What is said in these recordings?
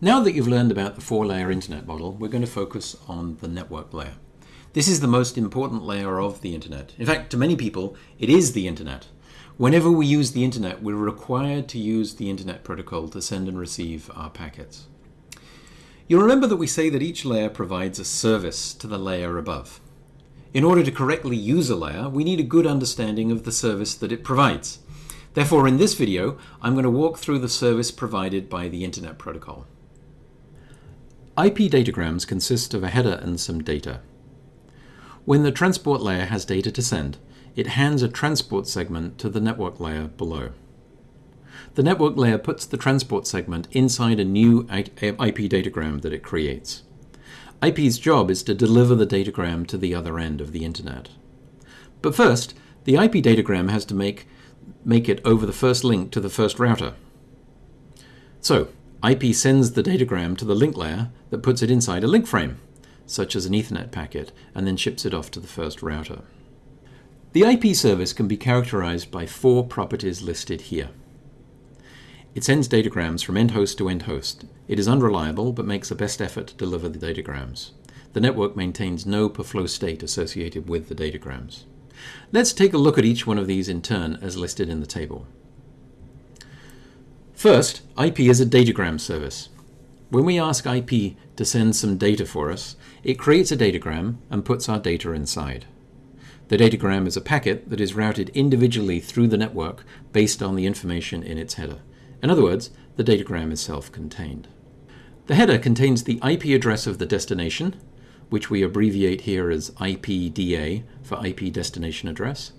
Now that you've learned about the four-layer internet model, we're going to focus on the network layer. This is the most important layer of the internet. In fact, to many people, it is the internet. Whenever we use the internet, we're required to use the internet protocol to send and receive our packets. You'll remember that we say that each layer provides a service to the layer above. In order to correctly use a layer, we need a good understanding of the service that it provides. Therefore, in this video, I'm going to walk through the service provided by the Internet Protocol. IP datagrams consist of a header and some data. When the transport layer has data to send, it hands a transport segment to the network layer below. The network layer puts the transport segment inside a new IP datagram that it creates. IP's job is to deliver the datagram to the other end of the internet. But first, the IP datagram has to make, make it over the first link to the first router. So, IP sends the datagram to the link layer that puts it inside a link frame, such as an Ethernet packet, and then ships it off to the first router. The IP service can be characterized by four properties listed here. It sends datagrams from end host to end host. It is unreliable, but makes the best effort to deliver the datagrams. The network maintains no per flow state associated with the datagrams. Let's take a look at each one of these in turn as listed in the table. First, IP is a datagram service. When we ask IP to send some data for us, it creates a datagram and puts our data inside. The datagram is a packet that is routed individually through the network based on the information in its header. In other words, the datagram is self-contained. The header contains the IP address of the destination, which we abbreviate here as IPDA for IP destination address,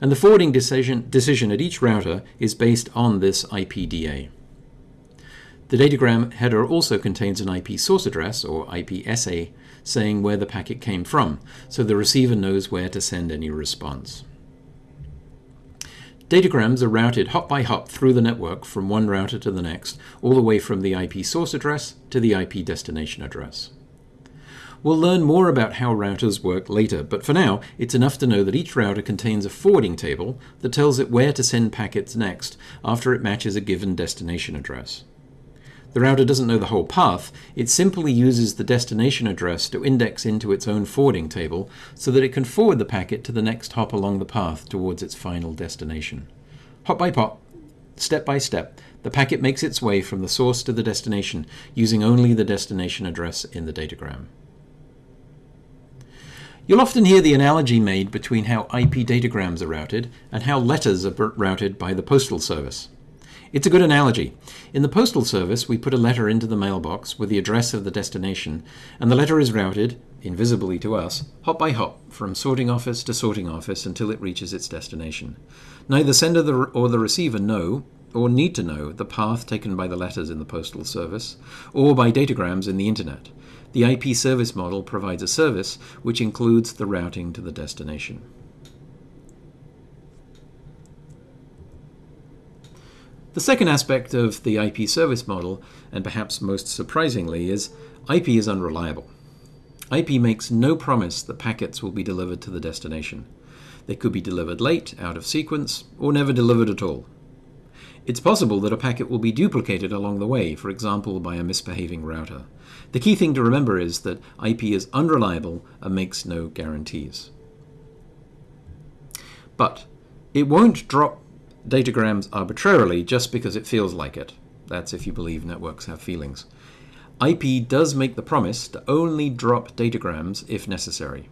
and the forwarding decision, decision at each router is based on this IPDA. The datagram header also contains an IP source address, or IPSA, saying where the packet came from, so the receiver knows where to send any response. Datagrams are routed hop by hop through the network from one router to the next, all the way from the IP source address to the IP destination address. We'll learn more about how routers work later, but for now, it's enough to know that each router contains a forwarding table that tells it where to send packets next after it matches a given destination address. The router doesn't know the whole path, it simply uses the destination address to index into its own forwarding table so that it can forward the packet to the next hop along the path towards its final destination. Hop by hop, step by step, the packet makes its way from the source to the destination using only the destination address in the datagram. You'll often hear the analogy made between how IP datagrams are routed and how letters are routed by the Postal Service. It's a good analogy. In the Postal Service, we put a letter into the mailbox with the address of the destination, and the letter is routed, invisibly to us, hop by hop, from sorting office to sorting office until it reaches its destination. Neither sender or the receiver know, or need to know, the path taken by the letters in the Postal Service, or by datagrams in the Internet. The IP service model provides a service which includes the routing to the destination. The second aspect of the IP service model, and perhaps most surprisingly, is IP is unreliable. IP makes no promise that packets will be delivered to the destination. They could be delivered late, out of sequence, or never delivered at all. It's possible that a packet will be duplicated along the way, for example by a misbehaving router. The key thing to remember is that IP is unreliable and makes no guarantees. But it won't drop datagrams arbitrarily just because it feels like it. That's if you believe networks have feelings. IP does make the promise to only drop datagrams if necessary.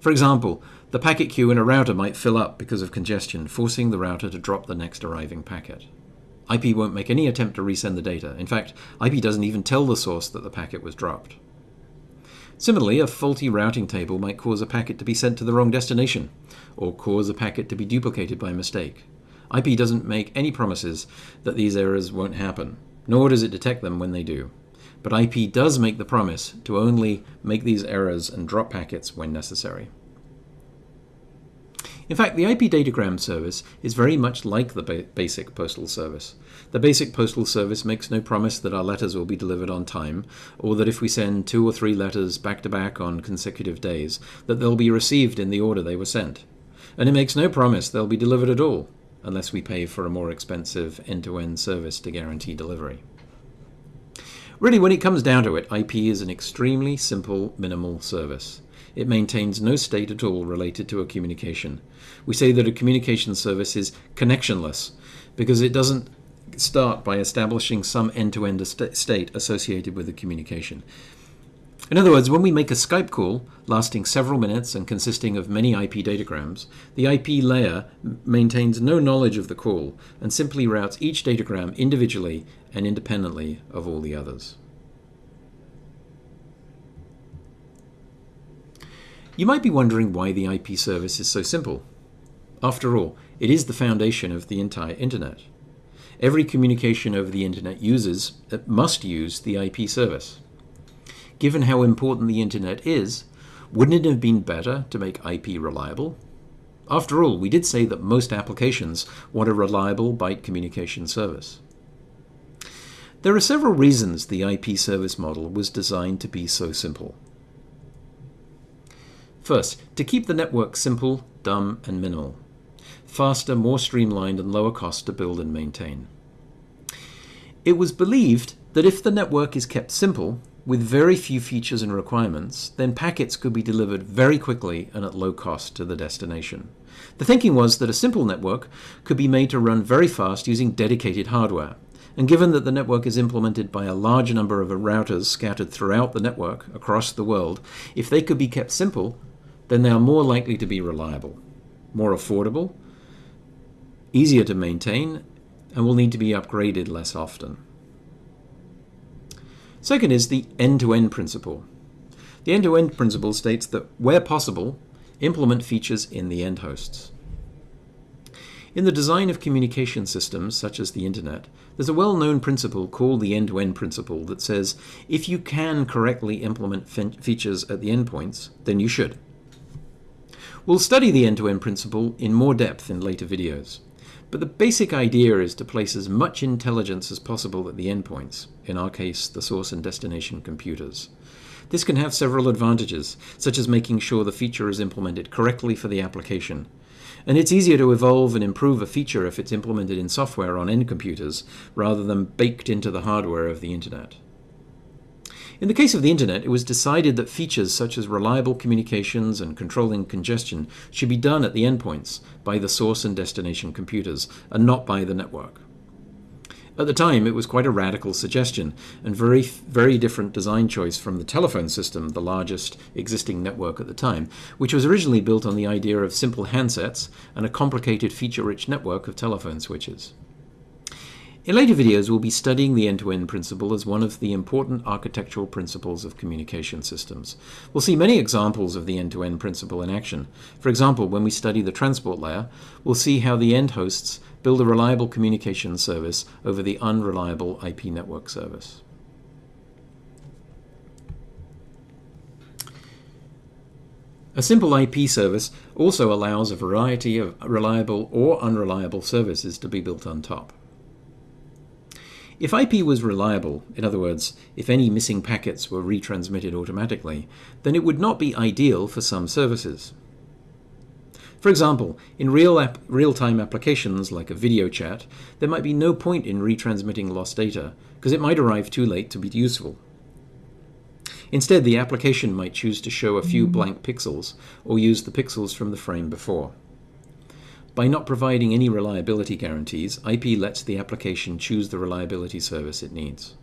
For example, the packet queue in a router might fill up because of congestion, forcing the router to drop the next arriving packet. IP won't make any attempt to resend the data. In fact, IP doesn't even tell the source that the packet was dropped. Similarly, a faulty routing table might cause a packet to be sent to the wrong destination, or cause a packet to be duplicated by mistake. IP doesn't make any promises that these errors won't happen, nor does it detect them when they do. But IP does make the promise to only make these errors and drop packets when necessary. In fact, the IP datagram service is very much like the ba basic postal service. The basic postal service makes no promise that our letters will be delivered on time, or that if we send two or three letters back to back on consecutive days, that they'll be received in the order they were sent. And it makes no promise they'll be delivered at all, unless we pay for a more expensive end-to-end -end service to guarantee delivery. Really, when it comes down to it, IP is an extremely simple, minimal service. It maintains no state at all related to a communication. We say that a communication service is connectionless because it doesn't start by establishing some end-to-end state associated with the communication. In other words, when we make a Skype call lasting several minutes and consisting of many IP datagrams, the IP layer maintains no knowledge of the call and simply routes each datagram individually and independently of all the others. You might be wondering why the IP service is so simple. After all, it is the foundation of the entire Internet. Every communication over the Internet uses uh, must use the IP service. Given how important the Internet is, wouldn't it have been better to make IP reliable? After all, we did say that most applications want a reliable byte communication service. There are several reasons the IP service model was designed to be so simple. First, to keep the network simple, dumb, and minimal. Faster, more streamlined, and lower cost to build and maintain. It was believed that if the network is kept simple, with very few features and requirements, then packets could be delivered very quickly and at low cost to the destination. The thinking was that a simple network could be made to run very fast using dedicated hardware. And given that the network is implemented by a large number of routers scattered throughout the network across the world, if they could be kept simple, then they are more likely to be reliable, more affordable, easier to maintain, and will need to be upgraded less often. Second is the end-to-end principle. The end-to-end principle states that where possible, implement features in the end hosts. In the design of communication systems, such as the Internet, there's a well-known principle called the end-to-end principle that says if you can correctly implement features at the endpoints, then you should. We'll study the end-to-end principle in more depth in later videos. But the basic idea is to place as much intelligence as possible at the endpoints, in our case, the source and destination computers. This can have several advantages, such as making sure the feature is implemented correctly for the application. And it's easier to evolve and improve a feature if it's implemented in software on end computers rather than baked into the hardware of the Internet. In the case of the Internet, it was decided that features such as reliable communications and controlling congestion should be done at the endpoints by the source and destination computers, and not by the network. At the time, it was quite a radical suggestion and very, very different design choice from the telephone system, the largest existing network at the time, which was originally built on the idea of simple handsets and a complicated feature-rich network of telephone switches. In later videos, we'll be studying the end-to-end -end principle as one of the important architectural principles of communication systems. We'll see many examples of the end-to-end -end principle in action. For example, when we study the transport layer, we'll see how the end hosts build a reliable communication service over the unreliable IP network service. A simple IP service also allows a variety of reliable or unreliable services to be built on top. If IP was reliable, in other words, if any missing packets were retransmitted automatically, then it would not be ideal for some services. For example, in real-time real applications like a video chat, there might be no point in retransmitting lost data, because it might arrive too late to be useful. Instead, the application might choose to show a few mm-hmm. blank pixels, or use the pixels from the frame before. By not providing any reliability guarantees, IP lets the application choose the reliability service it needs.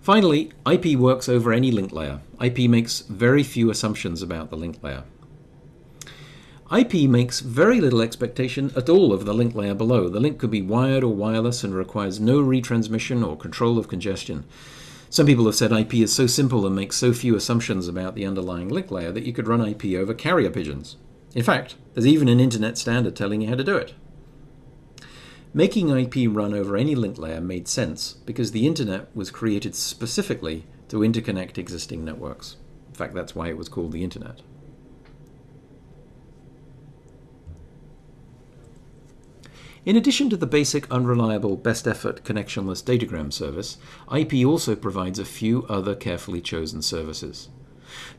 Finally, IP works over any link layer. IP makes very few assumptions about the link layer. IP makes very little expectation at all of the link layer below. The link could be wired or wireless and requires no retransmission or control of congestion. Some people have said IP is so simple and makes so few assumptions about the underlying link layer that you could run IP over carrier pigeons. In fact, there's even an internet standard telling you how to do it. Making IP run over any link layer made sense because the internet was created specifically to interconnect existing networks. In fact, that's why it was called the internet. In addition to the basic unreliable best effort connectionless datagram service, IP also provides a few other carefully chosen services.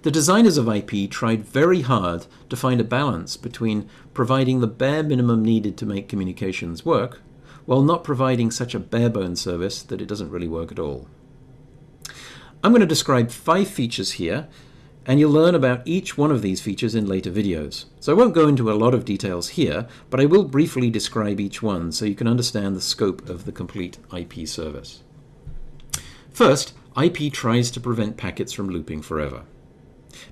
The designers of IP tried very hard to find a balance between providing the bare minimum needed to make communications work, while not providing such a bare-bones service that it doesn't really work at all. I'm going to describe five features here, and you'll learn about each one of these features in later videos. So I won't go into a lot of details here, but I will briefly describe each one so you can understand the scope of the complete IP service. First, IP tries to prevent packets from looping forever.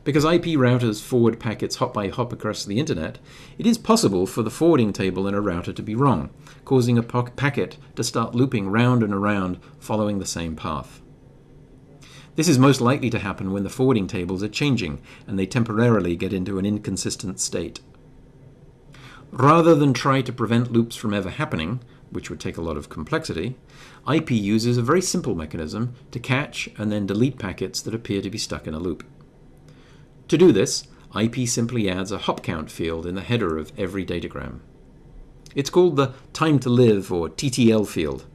Because IP routers forward packets hop by hop across the internet, it is possible for the forwarding table in a router to be wrong, causing a packet to start looping round and around following the same path. This is most likely to happen when the forwarding tables are changing and they temporarily get into an inconsistent state. Rather than try to prevent loops from ever happening, which would take a lot of complexity, IP uses a very simple mechanism to catch and then delete packets that appear to be stuck in a loop. To do this, IP simply adds a hop count field in the header of every datagram. It's called the time to live or TTL field,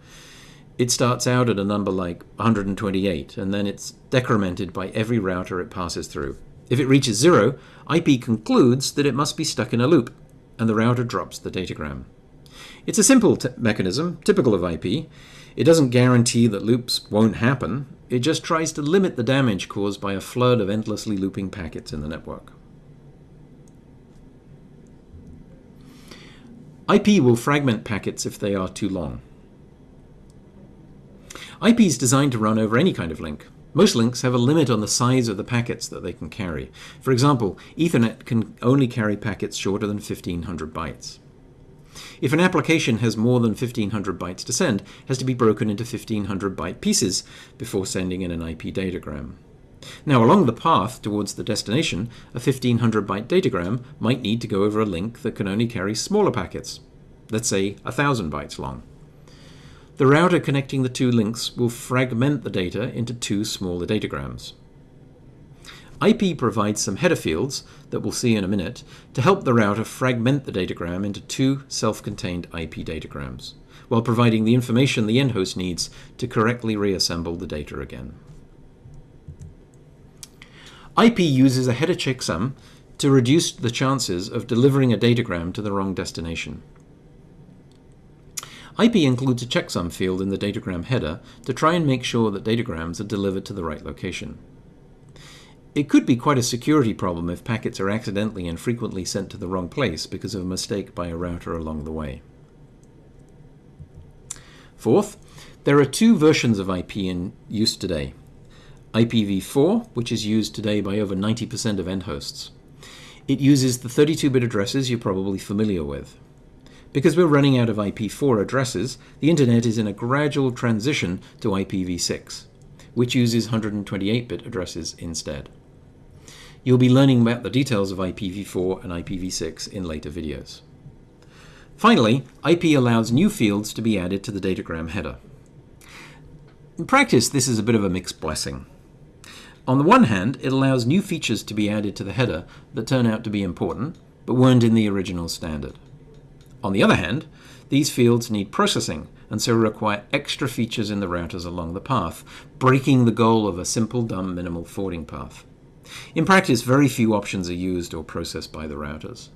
it starts out at a number like 128, and then it's decremented by every router it passes through. If it reaches zero, IP concludes that it must be stuck in a loop, and the router drops the datagram. It's a simple mechanism, typical of IP. It doesn't guarantee that loops won't happen. It just tries to limit the damage caused by a flood of endlessly looping packets in the network. IP will fragment packets if they are too long. IP is designed to run over any kind of link. Most links have a limit on the size of the packets that they can carry. For example, Ethernet can only carry packets shorter than 1500 bytes. If an application has more than 1500 bytes to send, it has to be broken into 1500 byte pieces before sending in an IP datagram. Now, along the path towards the destination, a 1500 byte datagram might need to go over a link that can only carry smaller packets, let's say 1000 bytes long. The router connecting the two links will fragment the data into two smaller datagrams. IP provides some header fields that we'll see in a minute to help the router fragment the datagram into two self-contained IP datagrams, while providing the information the end host needs to correctly reassemble the data again. IP uses a header checksum to reduce the chances of delivering a datagram to the wrong destination. IP includes a checksum field in the datagram header to try and make sure that datagrams are delivered to the right location. It could be quite a security problem if packets are accidentally and frequently sent to the wrong place because of a mistake by a router along the way. Fourth, there are two versions of IP in use today. IPv4, which is used today by over 90% of end hosts. It uses the 32-bit addresses you're probably familiar with. Because we're running out of IP4 addresses, the internet is in a gradual transition to IPv6, which uses 128-bit addresses instead. You'll be learning about the details of IPv4 and IPv6 in later videos. Finally, IP allows new fields to be added to the datagram header. In practice, this is a bit of a mixed blessing. On the one hand, it allows new features to be added to the header that turn out to be important, but weren't in the original standard. On the other hand, these fields need processing and so require extra features in the routers along the path, breaking the goal of a simple, dumb, minimal forwarding path. In practice, very few options are used or processed by the routers.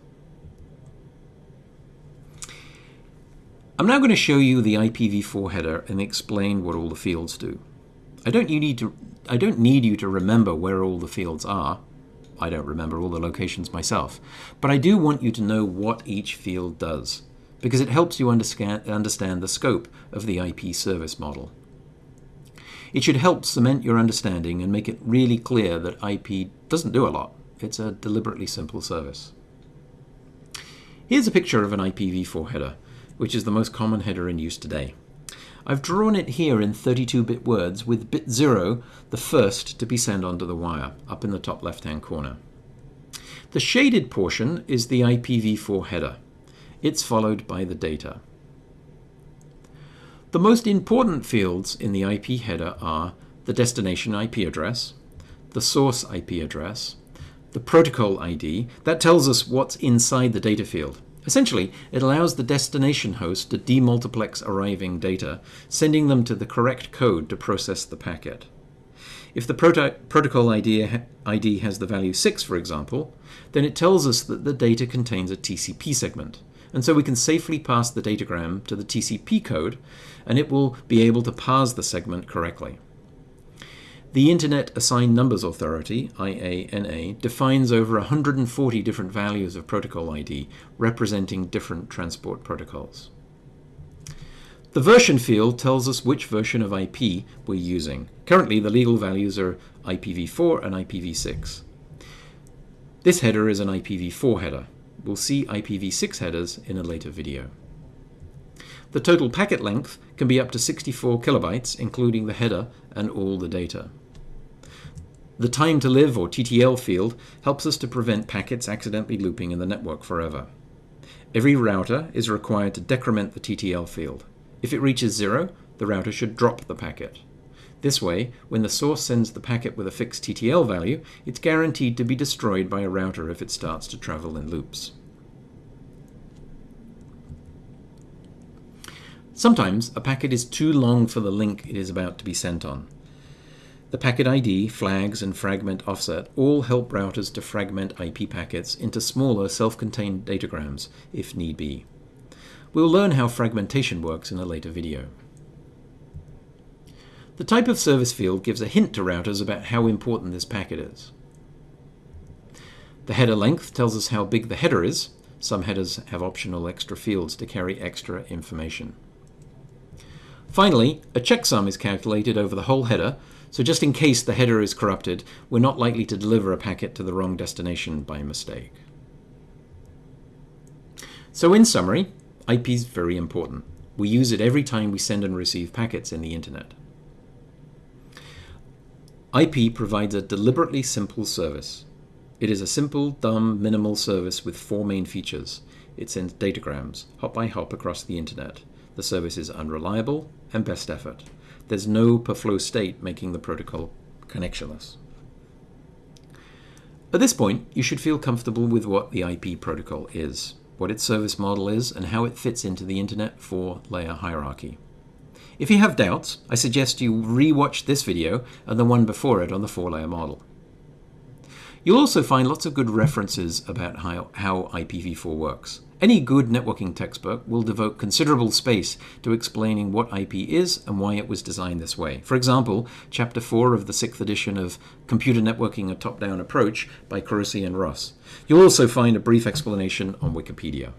I'm now going to show you the IPv4 header and explain what all the fields do. I don't, need to, I don't need you to remember where all the fields are. I don't remember all the locations myself. But I do want you to know what each field does, because it helps you understand, the scope of the IP service model. It should help cement your understanding and make it really clear that IP doesn't do a lot. It's a deliberately simple service. Here's a picture of an IPv4 header, which is the most common header in use today. I've drawn it here in 32-bit words with bit 0 the first to be sent onto the wire, up in the top left-hand corner. The shaded portion is the IPv4 header. It's followed by the data. The most important fields in the IP header are the destination IP address, the source IP address, the protocol ID, that tells us what's inside the data field, Essentially, it allows the destination host to demultiplex arriving data, sending them to the correct code to process the packet. If the proto protocol ID, ID has the value 6, for example, then it tells us that the data contains a TCP segment, and so we can safely pass the datagram to the TCP code, and it will be able to parse the segment correctly. The Internet Assigned Numbers Authority, IANA, defines over 140 different values of protocol ID representing different transport protocols. The version field tells us which version of IP we're using. Currently, the legal values are IPv4 and IPv6. This header is an IPv4 header. We'll see IPv6 headers in a later video. The total packet length can be up to 64 kilobytes, including the header and all the data. The time to live or TTL field helps us to prevent packets accidentally looping in the network forever. Every router is required to decrement the TTL field. If it reaches zero, the router should drop the packet. This way, when the source sends the packet with a fixed TTL value, it's guaranteed to be destroyed by a router if it starts to travel in loops. Sometimes a packet is too long for the link it is about to be sent on. The packet ID, flags, and fragment offset all help routers to fragment IP packets into smaller self-contained datagrams, if need be. We'll learn how fragmentation works in a later video. The type of service field gives a hint to routers about how important this packet is. The header length tells us how big the header is. Some headers have optional extra fields to carry extra information. Finally, a checksum is calculated over the whole header, so just in case the header is corrupted, we're not likely to deliver a packet to the wrong destination by mistake. So in summary, IP is very important. We use it every time we send and receive packets in the internet. IP provides a deliberately simple service. It is a simple, dumb, minimal service with four main features. It sends datagrams, hop by hop across the internet. The service is unreliable and best effort. There's no per flow state making the protocol connectionless. At this point, you should feel comfortable with what the IP protocol is what its service model is, and how it fits into the Internet 4 layer hierarchy. If you have doubts, I suggest you re-watch this video and the one before it on the 4-layer model. You'll also find lots of good references about how, how IPv4 works. Any good networking textbook will devote considerable space to explaining what IP is and why it was designed this way. For example, Chapter 4 of the 6th edition of Computer Networking A Top-Down Approach by Kurose and Ross. You'll also find a brief explanation on Wikipedia.